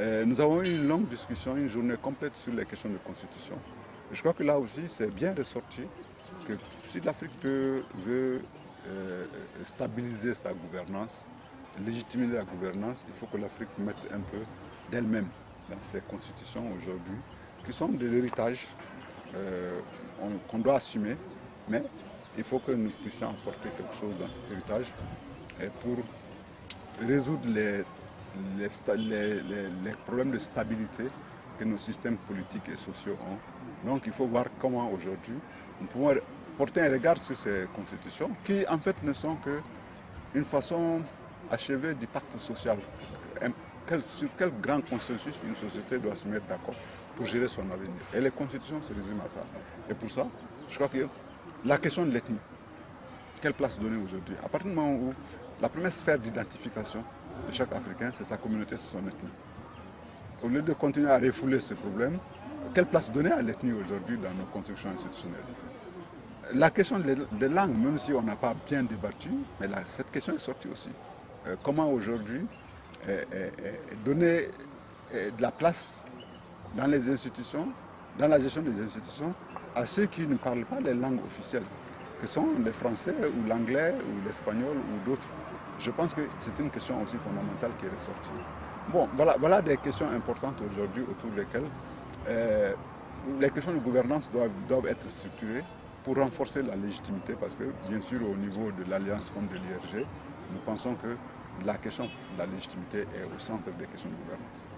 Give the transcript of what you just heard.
Euh, nous avons eu une longue discussion, une journée complète sur les questions de constitution. Je crois que là aussi, c'est bien ressorti que si l'Afrique veut euh, stabiliser sa gouvernance, légitimer la gouvernance, il faut que l'Afrique mette un peu d'elle-même dans ses constitutions aujourd'hui, qui sont de l'héritage euh, qu'on doit assumer, mais il faut que nous puissions apporter quelque chose dans cet héritage pour résoudre les, les, problèmes de stabilité que nos systèmes politiques et sociaux ont. Donc il faut voir comment aujourd'hui nous pouvons porter un regard sur ces constitutions qui en fait ne sont qu'une façon achevée du pacte social. sur quel grand consensus une société doit se mettre d'accord pour gérer son avenir. Et les constitutions se résument à ça. Et pour ça, je crois que la question de l'ethnie, quelle place donner aujourd'hui? À partir du moment où la première sphère d'identification chaque Africain, c'est sa communauté, c'est son ethnie. Au lieu de continuer à refouler ce problème, quelle place donner à l'ethnie aujourd'hui dans nos constructions institutionnelles? La question des langues, même si on n'a pas bien débattu, mais cette question est sortie aussi. Euh, comment aujourd'hui euh, euh, donner de la place dans les institutions, dans la gestion des institutions, à ceux qui ne parlent pas les langues officielles, que sont les français ou l'anglais ou l'espagnol ou d'autres? Je pense que c'est une question aussi fondamentale qui est ressortie. Bon, voilà, des questions importantes aujourd'hui autour desquelles euh, les questions de gouvernance doivent, doivent être structurées pour renforcer la légitimité parce que, bien sûr, au niveau de l'Alliance de l'IRG, nous pensons que la question de la légitimité est au centre des questions de gouvernance.